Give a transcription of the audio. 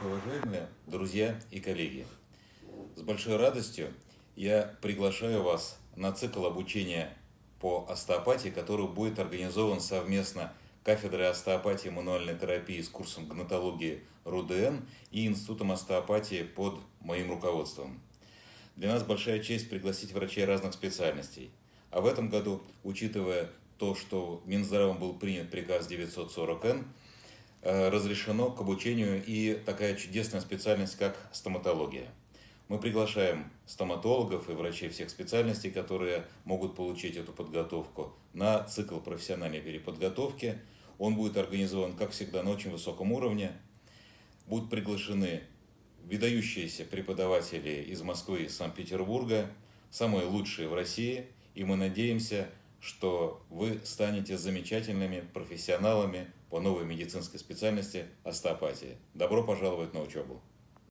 Глубокоуважаемые друзья и коллеги, с большой радостью я приглашаю вас на цикл обучения по остеопатии, который будет организован совместно кафедрой остеопатии и мануальной терапии с курсом гнатологии РУДН и Институтом остеопатии под моим руководством. Для нас большая честь пригласить врачей разных специальностей. А в этом году, учитывая то, что Минздравом был принят приказ 940Н, Э, разрешено к обучению и такая чудесная специальность, как стоматология. Мы приглашаем стоматологов и врачей всех специальностей, которые могут получить эту подготовку, на цикл профессиональной переподготовки. Он будет организован, как всегда, на очень высоком уровне. Будут приглашены выдающиеся преподаватели из Москвы и Санкт-Петербурга, самые лучшие в России, и мы надеемся, что вы станете замечательными профессионалами по новой медицинской специальности остеопатии. Добро пожаловать на учебу!